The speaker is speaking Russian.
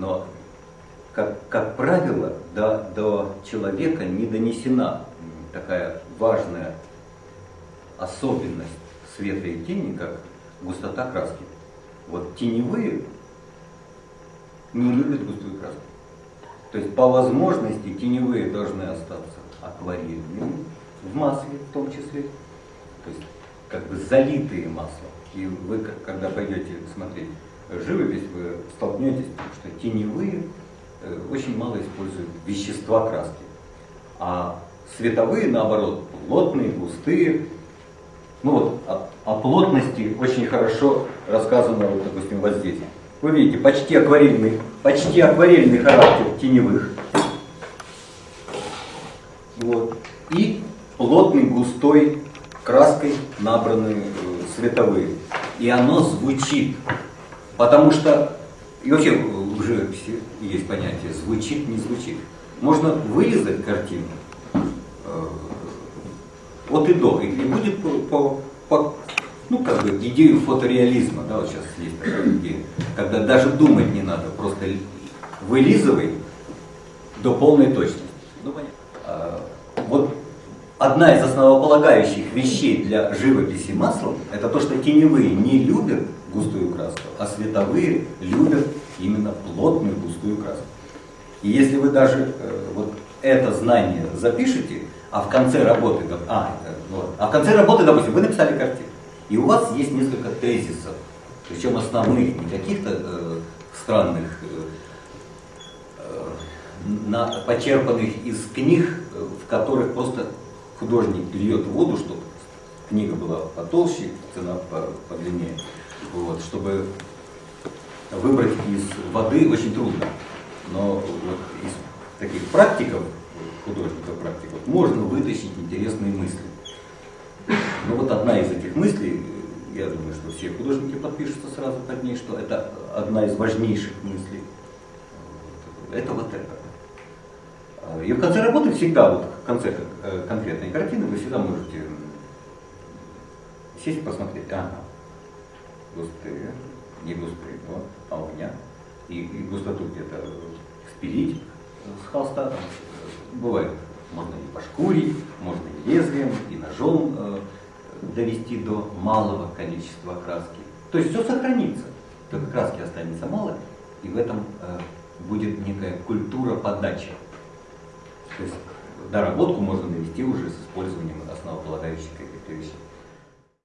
Но, как, как правило, до, до человека не донесена такая важная особенность света и тени, как густота краски. Вот теневые не любят густую краску. То есть по возможности теневые должны остаться акварельными, в масле в том числе. То есть как бы залитые маслом. И вы, когда пойдете смотреть живопись, вы столкнетесь тем, что теневые э, очень мало используют вещества краски. А световые, наоборот, плотные, густые. Ну вот о, о плотности очень хорошо рассказано, вот, допустим, вот здесь. Вы видите, почти акварельный, почти акварельный характер теневых. Вот. И плотный, густой краской набраны э, световые. И оно звучит. Потому что, и вообще в живописи есть понятие звучит, не звучит. Можно вырезать картину э, от и до, и будет по, по, по ну, как бы идею фотореализма, да, вот сейчас есть такая идея, когда даже думать не надо, просто вылизывай до полной точности. Ну, понятно. А, вот одна из основополагающих вещей для живописи маслом, это то, что теневые не любят густую а световые любят именно плотную густую краску. И если вы даже э, вот это знание запишете, а в конце работы, а, вот, а в конце работы, допустим, вы написали картину, и у вас есть несколько тезисов, причем основных, не каких-то э, странных, э, э, на, почерпанных из книг, в которых просто художник льет воду, чтобы книга была потолще, цена подлиннее, вот, чтобы выбрать из воды очень трудно. Но вот из таких практиков, художников практиков, можно вытащить интересные мысли. Ну вот одна из этих мыслей, я думаю, что все художники подпишутся сразу под ней, что это одна из важнейших мыслей. Это вот это. И в конце работы всегда, вот в конце э, конкретной картины, вы всегда можете сесть и посмотреть. Ага, густые, не густые, вот, а у меня. И, и густоту где-то спилить с холста. Бывает можно и пошкурить, можно и лезвием, и ножом э, довести до малого количества краски. То есть все сохранится, только краски останется мало, и в этом э, будет некая культура подачи. То есть доработку можно довести уже с использованием основополагающих каких-то вещей.